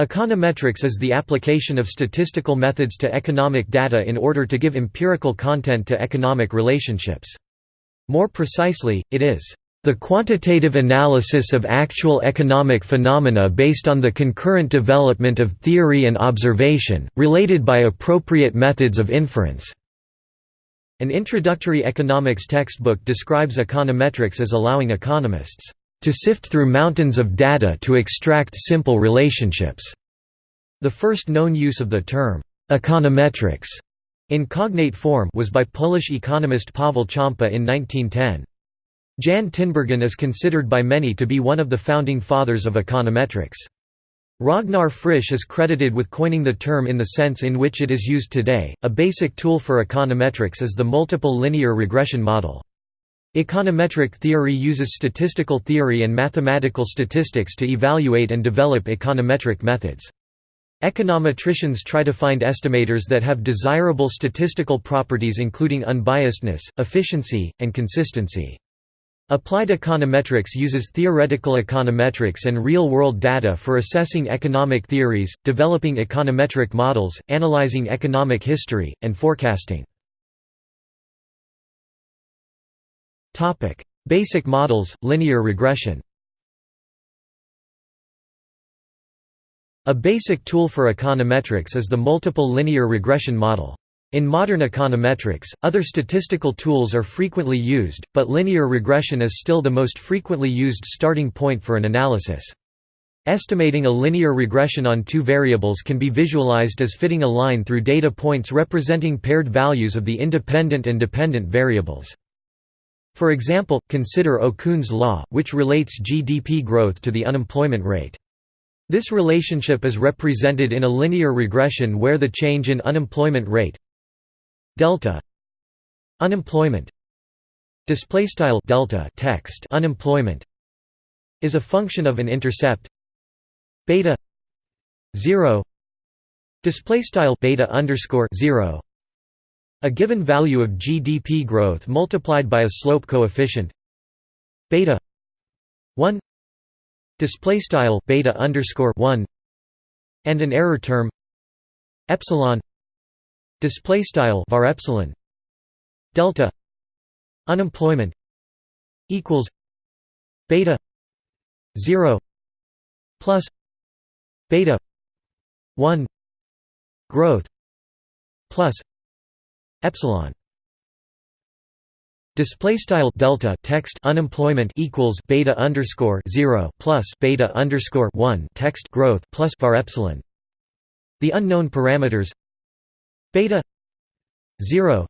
Econometrics is the application of statistical methods to economic data in order to give empirical content to economic relationships. More precisely, it is the quantitative analysis of actual economic phenomena based on the concurrent development of theory and observation, related by appropriate methods of inference. An introductory economics textbook describes econometrics as allowing economists to sift through mountains of data to extract simple relationships. The first known use of the term econometrics in cognate form was by Polish economist Paweł Ciompa in 1910. Jan Tinbergen is considered by many to be one of the founding fathers of econometrics. Ragnar Frisch is credited with coining the term in the sense in which it is used today. A basic tool for econometrics is the multiple linear regression model. Econometric theory uses statistical theory and mathematical statistics to evaluate and develop econometric methods. Econometricians try to find estimators that have desirable statistical properties including unbiasedness, efficiency, and consistency. Applied econometrics uses theoretical econometrics and real-world data for assessing economic theories, developing econometric models, analyzing economic history, and forecasting. Basic models, linear regression A basic tool for econometrics is the multiple linear regression model. In modern econometrics, other statistical tools are frequently used, but linear regression is still the most frequently used starting point for an analysis. Estimating a linear regression on two variables can be visualized as fitting a line through data points representing paired values of the independent and dependent variables. For example, consider Okun's law, which relates GDP growth to the unemployment rate. This relationship is represented in a linear regression where the change in unemployment rate delta unemployment display style delta text unemployment is a function of an intercept beta 0 display style beta underscore 0 a given value of GDP growth multiplied by a slope coefficient beta 1 display style beta underscore 1 and an error term epsilon display style var epsilon delta unemployment equals beta 0 plus beta 1 growth plus epsilon Display style delta text unemployment equals beta underscore zero plus beta underscore one text growth plus var epsilon. The unknown parameters beta 0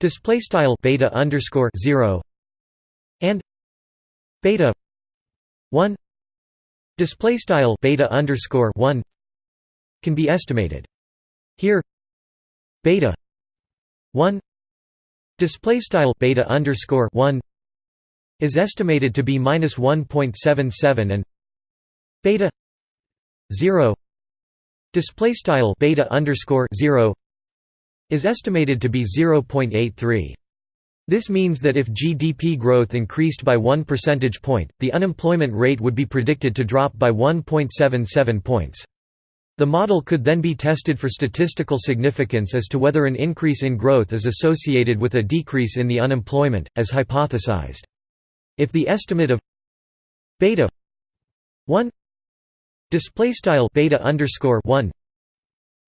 display style beta underscore 0 and beta 1 display style beta underscore 1 can be estimated here beta 1 display style beta underscore 1 is estimated to be minus 1.77 and beta 0 display style beta underscore 0 is estimated to be 0.83 this means that if GDP growth increased by 1 percentage point, the unemployment rate would be predicted to drop by 1.77 points. The model could then be tested for statistical significance as to whether an increase in growth is associated with a decrease in the unemployment, as hypothesized. If the estimate of beta 1 display style beta underscore 1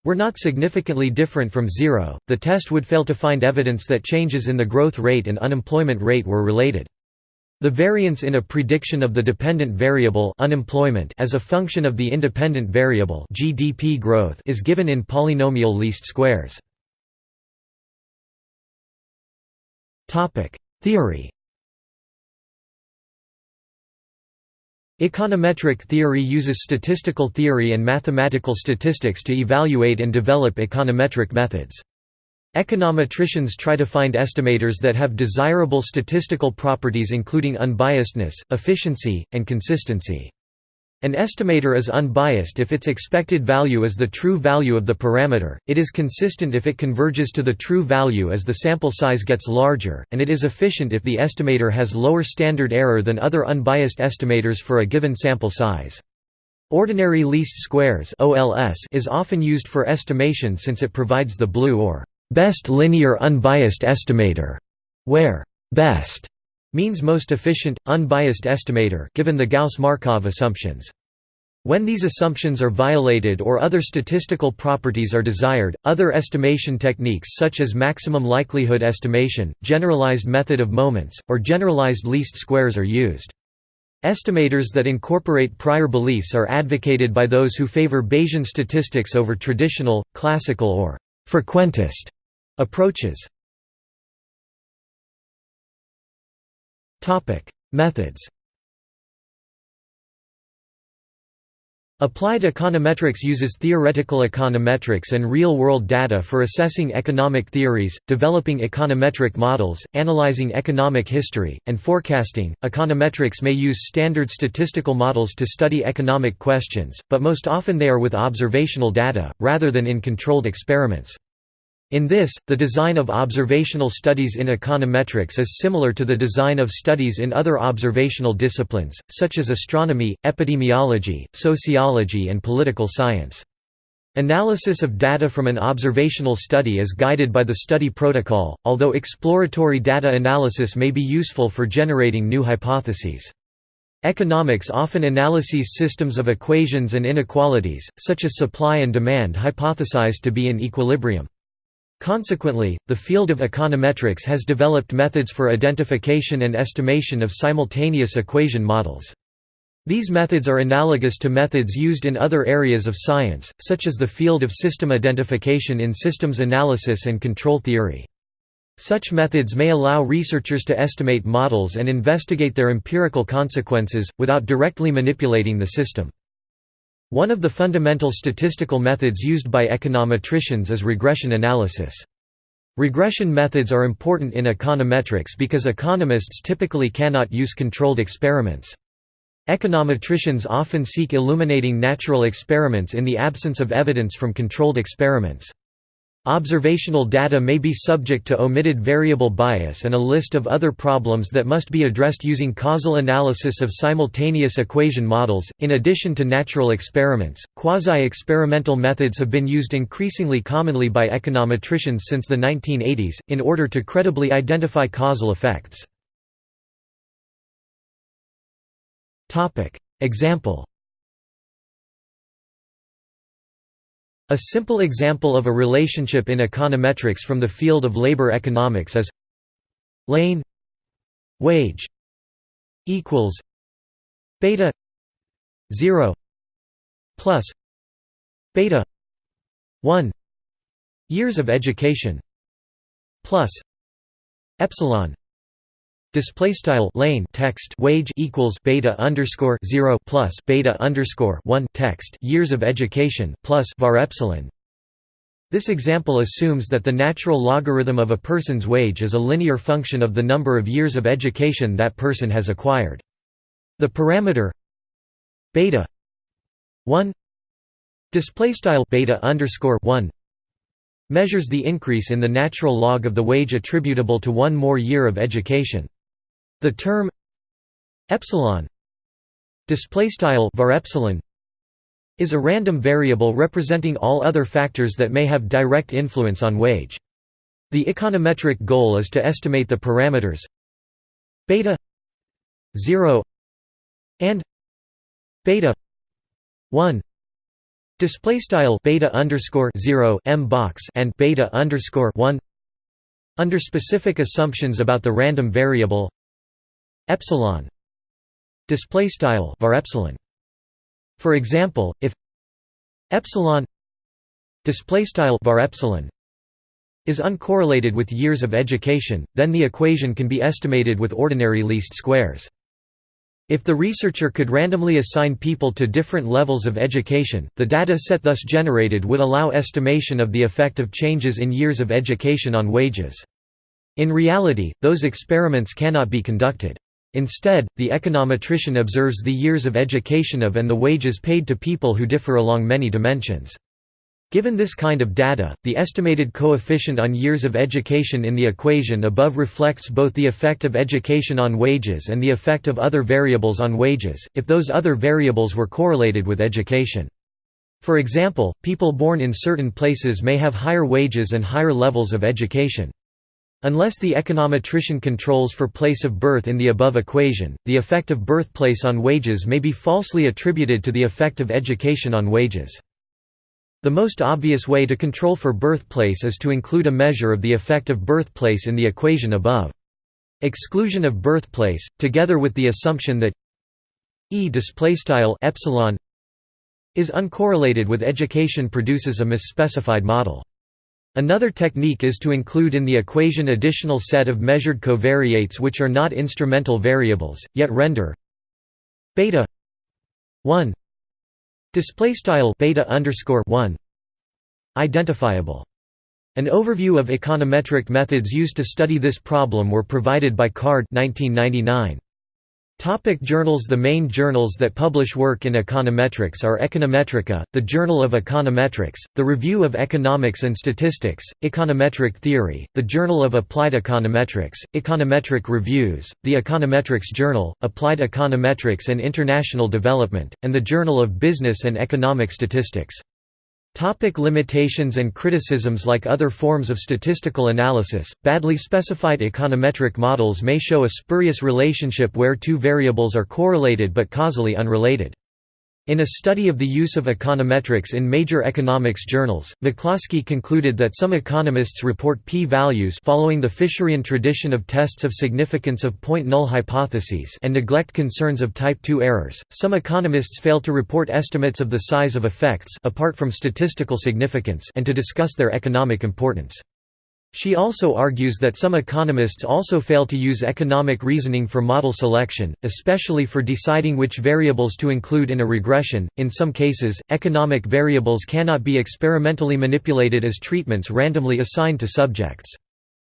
were not significantly different from zero, the test would fail to find evidence that changes in the growth rate and unemployment rate were related. The variance in a prediction of the dependent variable unemployment as a function of the independent variable GDP growth is given in polynomial least squares. Theory Econometric theory uses statistical theory and mathematical statistics to evaluate and develop econometric methods. Econometricians try to find estimators that have desirable statistical properties including unbiasedness, efficiency, and consistency. An estimator is unbiased if its expected value is the true value of the parameter, it is consistent if it converges to the true value as the sample size gets larger, and it is efficient if the estimator has lower standard error than other unbiased estimators for a given sample size. Ordinary least squares is often used for estimation since it provides the blue or best linear unbiased estimator, where best means most efficient, unbiased estimator given the Gauss-Markov assumptions. When these assumptions are violated or other statistical properties are desired, other estimation techniques such as maximum likelihood estimation, generalized method of moments, or generalized least squares are used. Estimators that incorporate prior beliefs are advocated by those who favor Bayesian statistics over traditional, classical or frequentist approaches. Methods Applied econometrics uses theoretical econometrics and real-world data for assessing economic theories, developing econometric models, analyzing economic history, and forecasting. Econometrics may use standard statistical models to study economic questions, but most often they are with observational data, rather than in controlled experiments. In this, the design of observational studies in econometrics is similar to the design of studies in other observational disciplines, such as astronomy, epidemiology, sociology and political science. Analysis of data from an observational study is guided by the study protocol, although exploratory data analysis may be useful for generating new hypotheses. Economics often analyses systems of equations and inequalities, such as supply and demand hypothesized to be in equilibrium. Consequently, the field of econometrics has developed methods for identification and estimation of simultaneous equation models. These methods are analogous to methods used in other areas of science, such as the field of system identification in systems analysis and control theory. Such methods may allow researchers to estimate models and investigate their empirical consequences, without directly manipulating the system. One of the fundamental statistical methods used by econometricians is regression analysis. Regression methods are important in econometrics because economists typically cannot use controlled experiments. Econometricians often seek illuminating natural experiments in the absence of evidence from controlled experiments. Observational data may be subject to omitted variable bias and a list of other problems that must be addressed using causal analysis of simultaneous equation models. In addition to natural experiments, quasi experimental methods have been used increasingly commonly by econometricians since the 1980s, in order to credibly identify causal effects. Example A simple example of a relationship in econometrics from the field of labor economics is lane wage equals beta 0 plus beta 1 years of education plus epsilon Display style lane text wage equals beta underscore zero plus beta underscore one text years of education plus var epsilon. This example assumes that the natural logarithm of a person's wage is a linear function of the number of years of education that person has acquired. The parameter beta one display style beta underscore one measures the increase in the natural log of the wage attributable to one more year of education. The term epsilon display style var epsilon is a random variable representing all other factors that may have direct influence on wage. The econometric goal is to estimate the parameters beta 0 and beta 1 display style beta underscore 0 m box and beta underscore 1 under specific assumptions about the random variable epsilon display style var epsilon for example if epsilon display style var epsilon is uncorrelated with years of education then the equation can be estimated with ordinary least squares if the researcher could randomly assign people to different levels of education, the data set thus generated would allow estimation of the effect of changes in years of education on wages. In reality, those experiments cannot be conducted. Instead, the econometrician observes the years of education of and the wages paid to people who differ along many dimensions. Given this kind of data, the estimated coefficient on years of education in the equation above reflects both the effect of education on wages and the effect of other variables on wages, if those other variables were correlated with education. For example, people born in certain places may have higher wages and higher levels of education. Unless the econometrician controls for place of birth in the above equation, the effect of birthplace on wages may be falsely attributed to the effect of education on wages. The most obvious way to control for birthplace is to include a measure of the effect of birthplace in the equation above. Exclusion of birthplace, together with the assumption that E epsilon is uncorrelated with education produces a misspecified model. Another technique is to include in the equation additional set of measured covariates which are not instrumental variables, yet render beta 1 Display style beta underscore one identifiable. An overview of econometric methods used to study this problem were provided by Card 1999. Topic journals The main journals that publish work in econometrics are Econometrica, the Journal of Econometrics, the Review of Economics and Statistics, Econometric Theory, the Journal of Applied Econometrics, Econometric Reviews, the Econometrics Journal, Applied Econometrics and International Development, and the Journal of Business and Economic Statistics. Topic limitations and criticisms Like other forms of statistical analysis, badly specified econometric models may show a spurious relationship where two variables are correlated but causally unrelated. In a study of the use of econometrics in major economics journals, McCloskey concluded that some economists report p-values following the Fisherian tradition of tests of significance of point null hypotheses and neglect concerns of type 2 errors. Some economists fail to report estimates of the size of effects apart from statistical significance and to discuss their economic importance. She also argues that some economists also fail to use economic reasoning for model selection, especially for deciding which variables to include in a regression. In some cases, economic variables cannot be experimentally manipulated as treatments randomly assigned to subjects.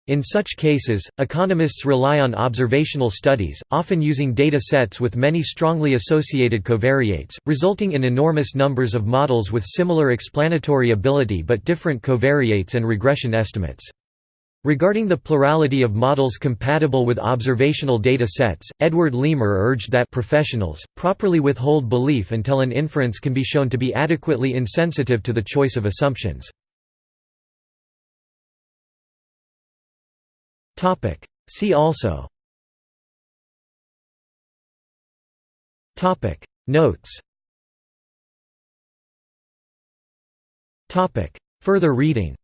In such cases, economists rely on observational studies, often using data sets with many strongly associated covariates, resulting in enormous numbers of models with similar explanatory ability but different covariates and regression estimates. Regarding the plurality of models compatible with observational data sets, Edward Leamer urged that professionals, properly withhold belief until an inference can be shown to be adequately insensitive to the choice of assumptions. See also. Notes. Further reading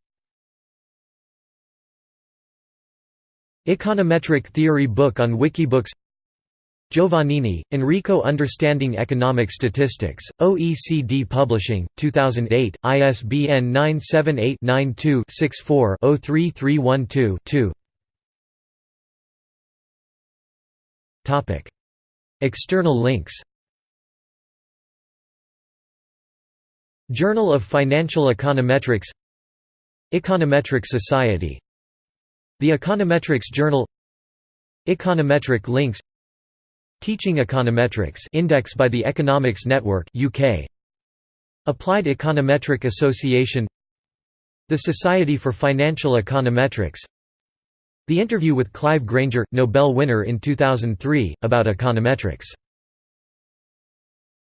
Econometric Theory Book on Wikibooks Giovannini, Enrico Understanding Economic Statistics, OECD Publishing, 2008, ISBN 978-92-64-03312-2 External links Journal of Financial Econometrics Econometric Society the Econometrics Journal Econometric links Teaching Econometrics index by the Economics Network UK Applied Econometric Association The Society for Financial Econometrics The interview with Clive Granger, Nobel winner in 2003, about econometrics